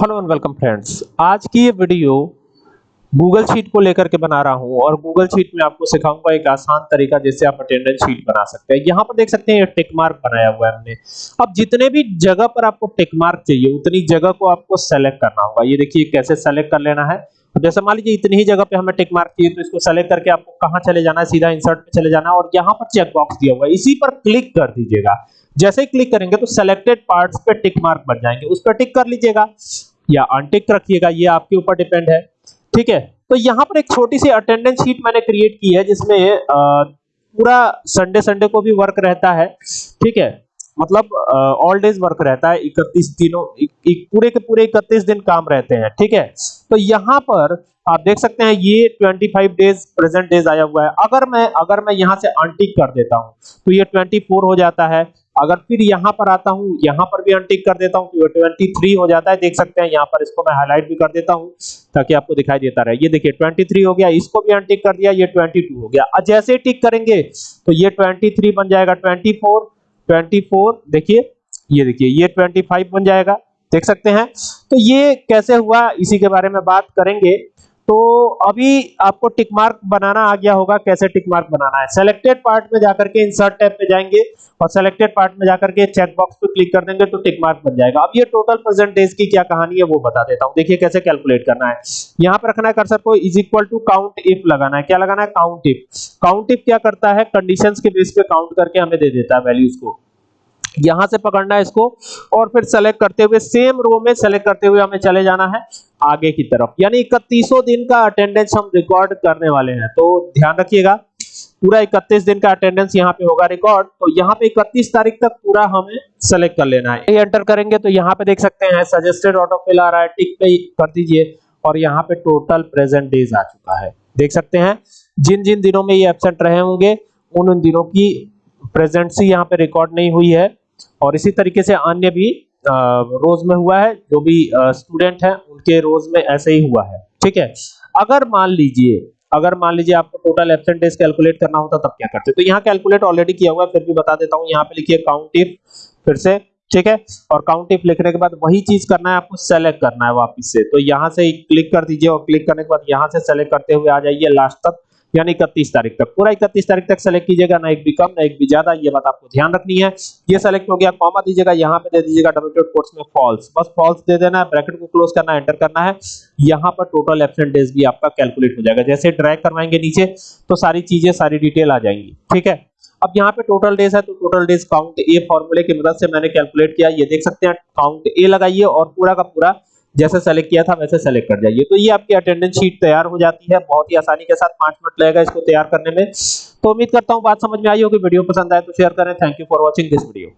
Hello and welcome friends. आज की ये वीडियो गूगल शीट को लेकर के बना रहा हूँ और गूगल शीट में आपको सिखाऊँगा एक आसान तरीका जिससे आप अटेंडेंस शीट बना सकते हैं। यहाँ पर देख सकते हैं ये टिक मार्क बनाया हुआ है हमने। अब जितने भी जगह पर आपको टिक मार्क चाहिए, उतनी जगह को आपको सेलेक्ट करना होगा। ये देखिए कैसे सेलेक्ट कर लेना है। तो जैसे मान लीजिए इतनी ही जगह पे हमें टिक मार्क चाहिए तो इसको सेलेक्ट करके आपको कहाँ चले जाना है? सीधा इंसर्ट पे चले जाना है और यहाँ पर चेक बॉक्स दिया हुआ है। इसी पर क्लिक कर दीजिएगा। जैसे ही क्लिक करेंगे तो सिलेक्टेड पार्ट्स पे टिक मार्क बन जाएँगे। उस पर टिक कर लीजिएगा। या अनटिक रखिएगा, ये आपके ऊपर डिपेंड है। ठीक है? तो यहाँ पर एक छोटी सी अटेंडेंस शीट मैंने क्रिएट की है, जिसमें पूरा संडे संडे को भी वर्क रहता है। ठीक है? मतलब ऑल डेज़ वर्क रहता है 31 दिनों, एक पूरे के पूरे 31 दिन काम रहते हैं। ठीक है? तो यहाँ पर आप देख सकते हैं, ये 25 डेज़ प्रेजेंट डेज़ आया हुआ है। अगर मैं अगर मैं यहाँ से अनटिक कर देता हूँ तो ये 24 हो जाता है। अगर फिर यहाँ पर आता हूँ, यहाँ पर भी अनटिक कर देता हूँ तो 23 हो जाता है, देख सकते हैं, यहाँ पर इसको मैं हाईलाइट भी कर देता हूँ, ताकि आपको दिखाई देता रहे। ये देखिए 23 हो गया, इसको भी अनटिक कर दिया, ये 22 हो गया। अब जैसे टिक करेंगे तो ये 23 बन जाएगा 24 24 देखिए, ये देखिए, ये 25 बन जाएगा, देख सकते हैं। तो ये कैसे हुआ, इसी के बारे में बात करेंगे। तो अभी आपको टिक मार्क बनाना आ गया होगा, कैसे टिक मार्क बनाना है। सेलेक्टेड पार्ट में जाकर के इंसर्ट टैब पे जाएँगे और सेलेक्टेड पार्ट में जाकर के चेक बॉक्स पे क्लिक कर देंगे तो टिक मार्क बन जाएगा। अब ये टोटल प्रेजेंट डेज़ की क्या कहानी है वो बता देता हूँ। देखिए कैसे कैलकुलेट करना है। यहाँ पर रखना है कर्सर को is equal to count if लगाना है। क्या लगाना है? काउंट इफ़ काउंट इफ़ क्या करता है? कंडीशंस के बेस पे काउंट करके हमें दे देता है वैल्यूज़ को। यहाँ से पकड़ना है इसको और फिर सेलेक्ट करते हुए सेम रो में सेलेक्ट करते हुए हमें चले जाना है आगे की तरफ़। यानी इकतीसों दिन का अटेंडेंस हम रिकॉर्ड करने वाले हैं। तो ध्यान रखिएगा, पूरा 31 दिन का अटेंडेंस यहाँ पे होगा रिकॉर्ड तो यहाँ पे 31 तारीख तक पूरा हमें सेलेक्ट कर लेना है। एंटर करेंगे तो यहाँ पे देख सकते हैं सजेस्टेड ऑटो फिल आ रहा है टिक पे कर दीजिए और यहाँ पे टोटल प्रेजेंट डेज़ आ चुका है। देख सकते हैं, जिन जिन दिनों में ये एबसेंट रहे होंगे, उन उन दिनों की प्रेजेंसी यहाँ पे रिकॉर्ड नहीं हुई है। और इसी तरीके से अन्य भी रोज में हुआ है, जो भी स्टूडेंट है, उनके रोज में ऐसे ही हुआ है। ठीक है? अगर मान लीजिए, अगर मान लीजिए आपको टोटल एब्सेंट डेज़ कैलकुलेट करना होता, तब क्या करते? तो यहाँ कैलकुलेट ऑलरेडी किया हुआ है, फिर भी बता देता हूँ, यहाँ पे लिखिए काउंट इफ़ फिर से, ठीक है? और काउंट इफ़ लिखने के बाद वही चीज़ करना है, आपको सेलेक्ट करना है वापस से। तो यहाँ से क्लिक कर दीजिए और क्लिक करने के बाद यहाँ से सेलेक्ट करते हुए आ जाइए लास्ट तक। यानी इकतीस तारीख तक। पूरा इकतीस तारीख तक सेलेक्ट कीजिएगा, ना एक भी कम, ना एक भी ज़्यादा, ये बात आपको ध्यान रखनी है। ये सेलेक्ट हो गया कॉमा दीजिएगा, यहाँ पे दे दीजिएगा डबल कोट्स में फॉल्स बस फॉल्स दे देना है ब्रैकेट को क्लोज करना एंटर करना है। यहाँ पर टोटल एब्सेंट डेज़ भी आपका कैलकुलेट हो जाएगा। जैसे ड्रैग करवाएँगे नीचे तो सारी चीज़ें, सारी डिटेल आ जाएँगी। ठीक है? अब यहाँ पे टोटल डेज़ है तो टोटल डेज़ काउंट ए फॉर्मूले की मदद से मैंने कैलकुलेट किया। ये देख सकते हैं काउंट ए लगाइए और पूरा का पूरा जैसे सेलेक्ट किया था वैसे सेलेक्ट कर जाइए। तो ये आपकी अटेंडेंस शीट तैयार हो जाती है, बहुत ही आसानी के साथ पाँच मिनट लगेगा इसको तैयार करने में। तो उम्मीद करता हूँ बात समझ में आई होगी, वीडियो पसंद आए तो शेयर करें। Thank you for watching this video